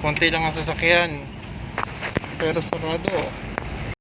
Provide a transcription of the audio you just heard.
konti lang ang sasakyan. Pero sarado.